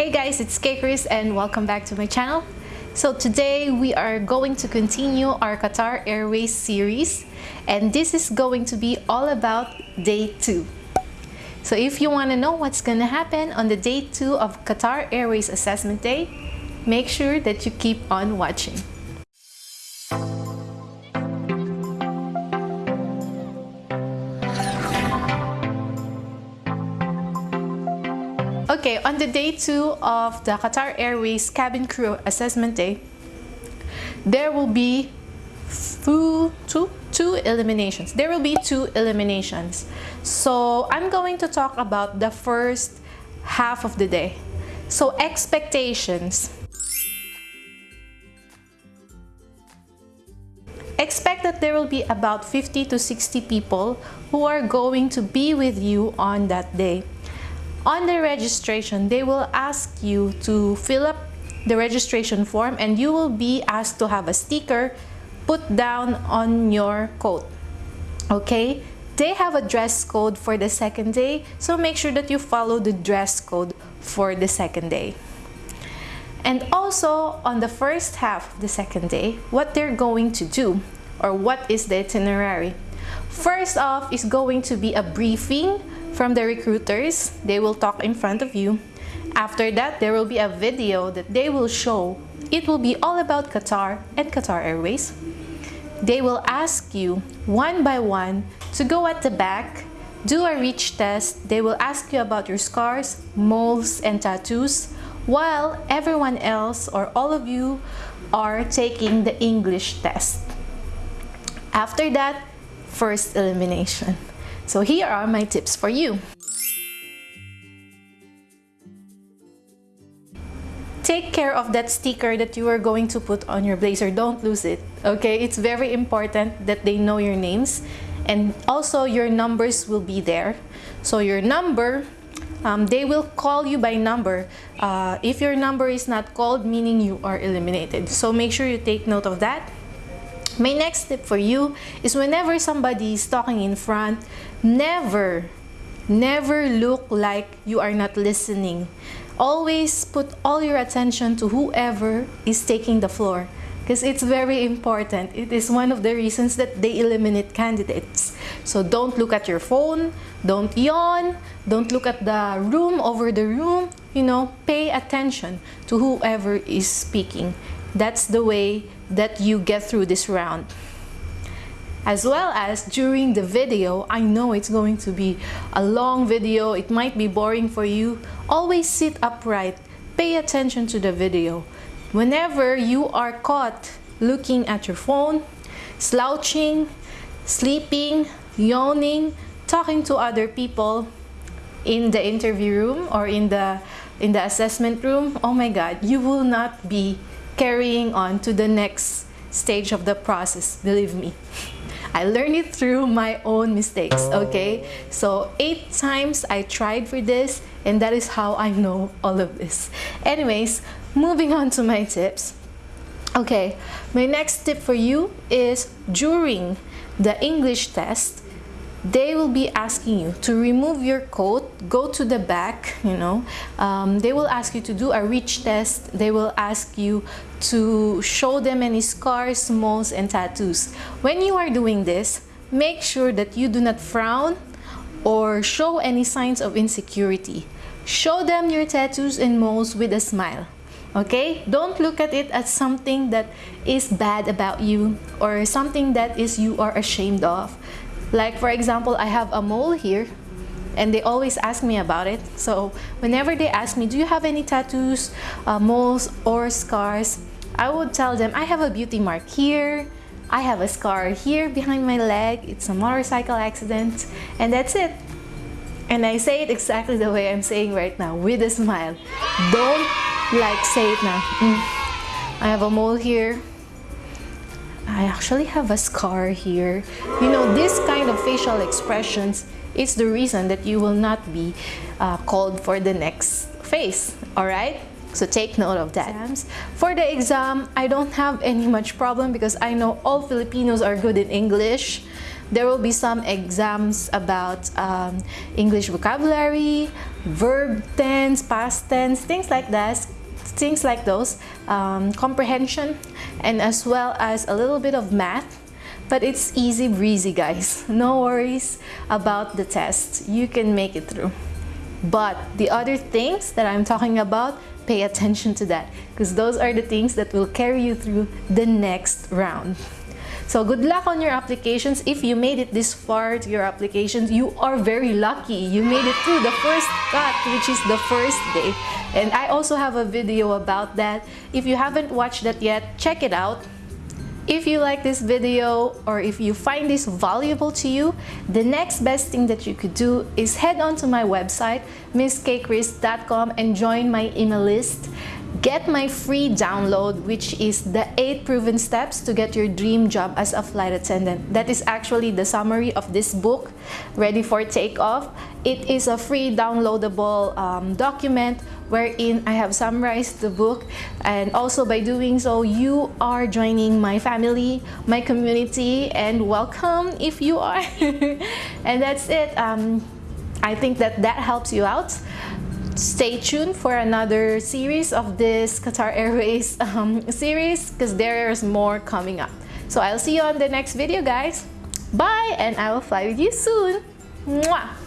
Hey guys, it's Kay and welcome back to my channel. So today we are going to continue our Qatar Airways series and this is going to be all about day 2. So if you want to know what's going to happen on the day 2 of Qatar Airways Assessment Day, make sure that you keep on watching. Okay, on the day two of the Qatar Airways cabin crew assessment day, there will be two, two, two eliminations. There will be two eliminations. So I'm going to talk about the first half of the day. So expectations. Expect that there will be about 50 to 60 people who are going to be with you on that day. On the registration, they will ask you to fill up the registration form and you will be asked to have a sticker put down on your coat. Okay? They have a dress code for the second day, so make sure that you follow the dress code for the second day. And also, on the first half of the second day, what they're going to do, or what is the itinerary. First off is going to be a briefing from the recruiters. They will talk in front of you. After that, there will be a video that they will show. It will be all about Qatar and Qatar Airways. They will ask you one by one to go at the back, do a reach test. They will ask you about your scars, moles, and tattoos, while everyone else or all of you are taking the English test. After that, first elimination. So here are my tips for you. Take care of that sticker that you are going to put on your blazer. Don't lose it, okay? It's very important that they know your names and also your numbers will be there. So your number, um, they will call you by number. Uh, if your number is not called, meaning you are eliminated. So make sure you take note of that. My next tip for you is whenever somebody is talking in front, never, never look like you are not listening. Always put all your attention to whoever is taking the floor because it's very important. It is one of the reasons that they eliminate candidates. So don't look at your phone, don't yawn, don't look at the room over the room, you know, pay attention to whoever is speaking. That's the way that you get through this round. As well as during the video, I know it's going to be a long video, it might be boring for you. Always sit upright, pay attention to the video. Whenever you are caught looking at your phone, slouching, sleeping, yawning, talking to other people in the interview room or in the in the assessment room, oh my god, you will not be carrying on to the next stage of the process, believe me. I learned it through my own mistakes, okay? So eight times I tried for this and that is how I know all of this. Anyways, moving on to my tips. Okay, my next tip for you is during the English test, they will be asking you to remove your coat go to the back you know. Um, they will ask you to do a reach test. They will ask you to show them any scars moles and tattoos. When you are doing this make sure that you do not frown or show any signs of insecurity. Show them your tattoos and moles with a smile okay? Don't look at it as something that is bad about you or something that is you are ashamed of like for example, I have a mole here and they always ask me about it. So whenever they ask me, do you have any tattoos, uh, moles or scars? I would tell them, I have a beauty mark here, I have a scar here behind my leg, it's a motorcycle accident, and that's it. And I say it exactly the way I'm saying right now, with a smile. Don't like say it now. Mm. I have a mole here, I actually have a scar here. You know, this kind of facial expressions is the reason that you will not be uh, called for the next phase, all right? So take note of that. For the exam, I don't have any much problem because I know all Filipinos are good in English. there will be some exams about um, English vocabulary, verb tense, past tense, things like that, things like those, um, comprehension, and as well as a little bit of math. But it's easy breezy, guys. No worries about the test. You can make it through. But the other things that I'm talking about, pay attention to that because those are the things that will carry you through the next round. So good luck on your applications. If you made it this far to your applications, you are very lucky. You made it through the first cut, which is the first day. And I also have a video about that. If you haven't watched that yet, check it out. If you like this video or if you find this valuable to you, the next best thing that you could do is head on to my website, misskchris.com and join my email list. Get my free download, which is the 8 proven steps to get your dream job as a flight attendant. That is actually the summary of this book, Ready for Takeoff. It is a free downloadable um, document wherein I have summarized the book and also by doing so, you are joining my family, my community, and welcome if you are. and that's it. Um, I think that that helps you out stay tuned for another series of this Qatar Airways um, series because there's more coming up. So I'll see you on the next video guys. Bye and I will fly with you soon. Mwah!